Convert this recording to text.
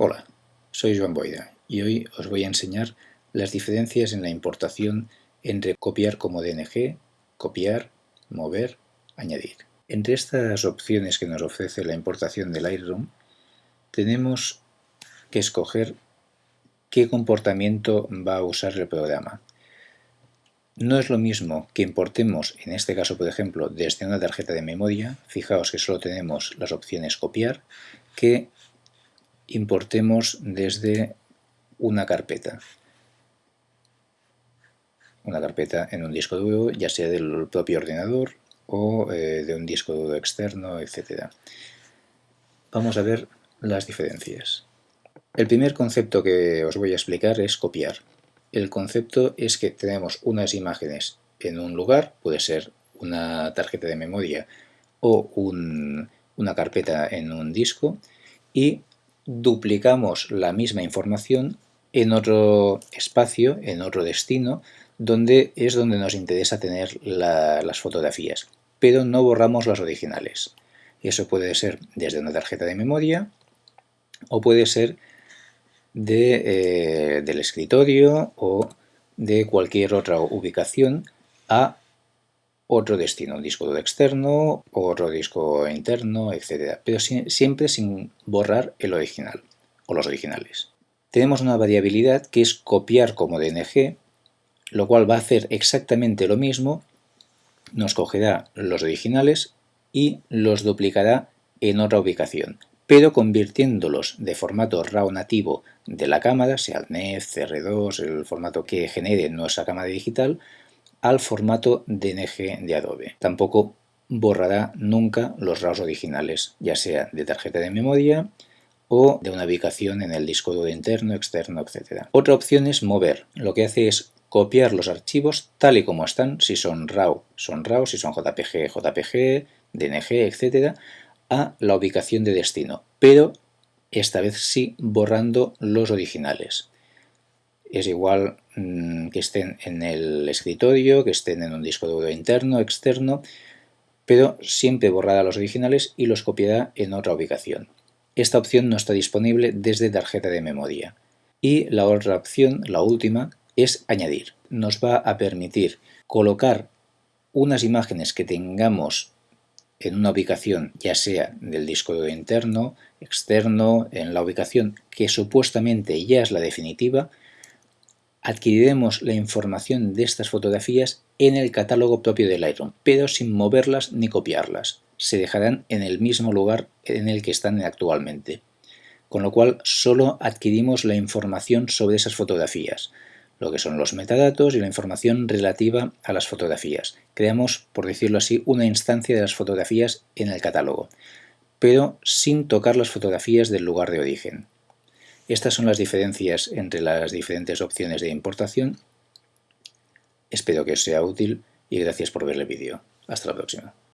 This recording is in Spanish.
Hola, soy Joan Boida y hoy os voy a enseñar las diferencias en la importación entre copiar como DNG, copiar, mover, añadir. Entre estas opciones que nos ofrece la importación del Lightroom, tenemos que escoger qué comportamiento va a usar el programa. No es lo mismo que importemos, en este caso por ejemplo, desde una tarjeta de memoria, fijaos que solo tenemos las opciones copiar, que importemos desde una carpeta. Una carpeta en un disco duro, ya sea del propio ordenador o eh, de un disco duro externo, etc. Vamos a ver las diferencias. El primer concepto que os voy a explicar es copiar. El concepto es que tenemos unas imágenes en un lugar, puede ser una tarjeta de memoria o una carpeta en un disco, y duplicamos la misma información en otro espacio, en otro destino, donde es donde nos interesa tener las fotografías, pero no borramos las originales. Eso puede ser desde una tarjeta de memoria o puede ser eh, del escritorio o de cualquier otra ubicación a otro destino, un disco externo, otro disco interno, etc. Pero siempre sin borrar el original o los originales. Tenemos una variabilidad que es copiar como DNG, lo cual va a hacer exactamente lo mismo, nos cogerá los originales y los duplicará en otra ubicación, pero convirtiéndolos de formato RAW nativo de la cámara, sea el NEF, CR2, el formato que genere nuestra cámara digital, al formato DNG de Adobe. Tampoco borrará nunca los RAWs originales, ya sea de tarjeta de memoria o de una ubicación en el disco duro interno, externo, etc. Otra opción es mover. Lo que hace es copiar los archivos tal y como están, si son RAW, son RAW, si son JPG, JPG, DNG, etc., a la ubicación de destino, pero esta vez sí borrando los originales es igual mm, que estén en el escritorio, que estén en un disco duro interno, externo, pero siempre borrará los originales y los copiará en otra ubicación. Esta opción no está disponible desde tarjeta de memoria. Y la otra opción, la última, es añadir. Nos va a permitir colocar unas imágenes que tengamos en una ubicación, ya sea del disco duro interno, externo, en la ubicación que supuestamente ya es la definitiva, adquiriremos la información de estas fotografías en el catálogo propio de Lightroom, pero sin moverlas ni copiarlas. Se dejarán en el mismo lugar en el que están actualmente. Con lo cual solo adquirimos la información sobre esas fotografías, lo que son los metadatos y la información relativa a las fotografías. Creamos, por decirlo así, una instancia de las fotografías en el catálogo, pero sin tocar las fotografías del lugar de origen. Estas son las diferencias entre las diferentes opciones de importación. Espero que os sea útil y gracias por ver el vídeo. Hasta la próxima.